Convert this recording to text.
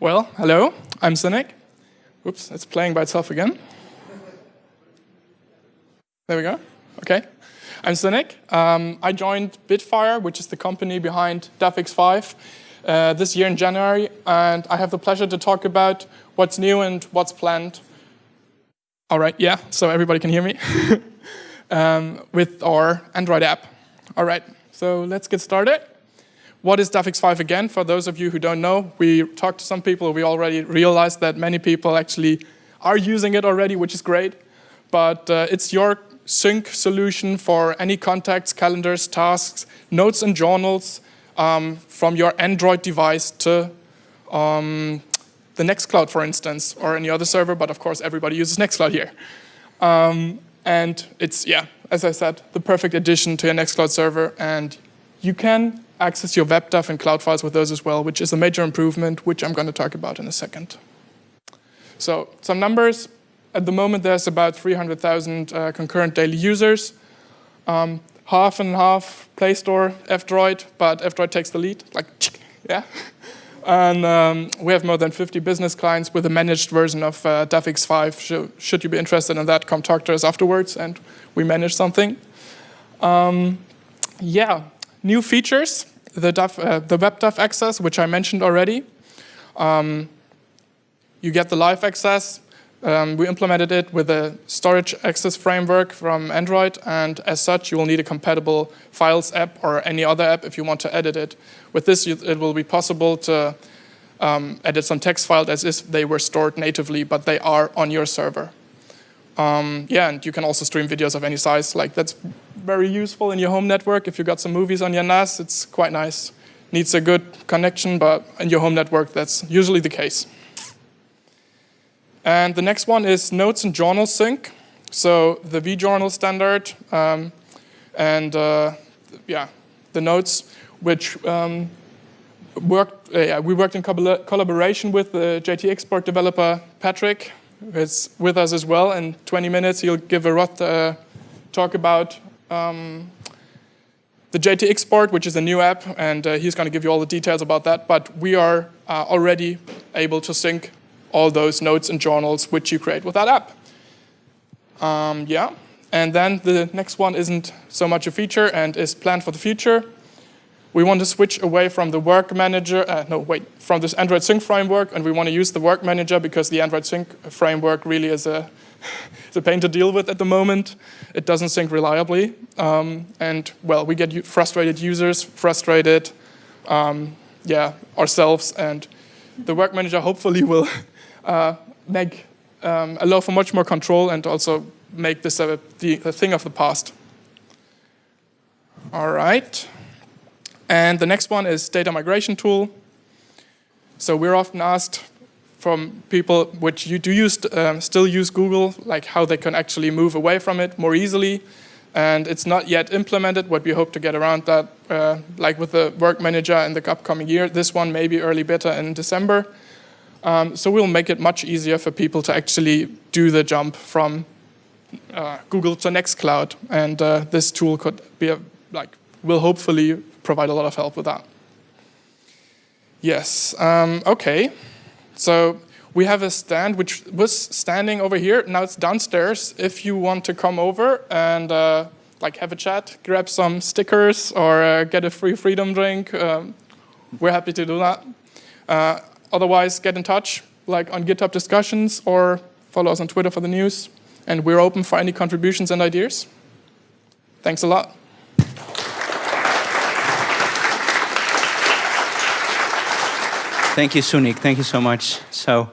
Well, hello, I'm Sunik. Oops, it's playing by itself again. There we go. Okay. I'm Sunik. Um, I joined Bitfire, which is the company behind DAVx5, uh, this year in January, and I have the pleasure to talk about what's new and what's planned. All right, yeah, so everybody can hear me. um, with our Android app. All right, so let's get started. What is DAVx5 again? For those of you who don't know, we talked to some people, we already realized that many people actually are using it already, which is great. But uh, it's your sync solution for any contacts, calendars, tasks, notes and journals um, from your Android device to um, the Nextcloud, for instance, or any other server, but of course everybody uses Nextcloud here. Um, and it's, yeah, as I said, the perfect addition to your Nextcloud server, and you can access your WebDAV and cloud files with those as well, which is a major improvement, which I'm going to talk about in a second. So some numbers, at the moment, there's about 300,000 uh, concurrent daily users. Um, half and half Play Store, F-Droid, but F-Droid takes the lead, like, yeah. And um, we have more than 50 business clients with a managed version of uh, DAVx5. Should, should you be interested in that, come talk to us afterwards, and we manage something. Um, yeah, new features, the, DAV, uh, the WebDAV access, which I mentioned already. Um, you get the live access, um, we implemented it with a storage access framework from Android, and as such, you will need a compatible Files app or any other app if you want to edit it. With this, it will be possible to um, edit some text files as if they were stored natively, but they are on your server. Um, yeah, and you can also stream videos of any size. Like that's very useful in your home network. If you've got some movies on your NAS, it's quite nice. Needs a good connection, but in your home network, that's usually the case. And the next one is notes and journal sync. So the vJournal standard um, and uh, yeah, the notes, which um, worked, uh, yeah, we worked in collaboration with the JTX Board developer Patrick, who is with us as well. In 20 minutes, he'll give a rough uh, talk about um, the JTX JTXport, which is a new app, and uh, he's going to give you all the details about that. But we are uh, already able to sync all those notes and journals which you create with that app. Um, yeah, and then the next one isn't so much a feature and is planned for the future. We want to switch away from the work manager, uh, no wait, from this Android Sync framework and we want to use the work manager because the Android Sync framework really is a, it's a pain to deal with at the moment. It doesn't sync reliably um, and well, we get frustrated users, frustrated, um, yeah, ourselves and the work manager hopefully will uh, make um, allow for much more control and also make this a, the, a thing of the past. All right. And the next one is data migration tool. So we're often asked from people which you do use, um, still use Google, like how they can actually move away from it more easily. And it's not yet implemented, what we hope to get around that, uh, like with the work manager in the upcoming year. This one maybe early beta in December. Um, so we'll make it much easier for people to actually do the jump from uh, Google to Nextcloud. And uh, this tool could be a, like, will hopefully provide a lot of help with that. Yes, um, okay. So we have a stand which was standing over here. Now it's downstairs. If you want to come over and uh, like have a chat, grab some stickers or uh, get a free freedom drink, um, we're happy to do that. Uh, Otherwise, get in touch, like on GitHub discussions or follow us on Twitter for the news. And we're open for any contributions and ideas. Thanks a lot. Thank you, Sunik. Thank you so much. So.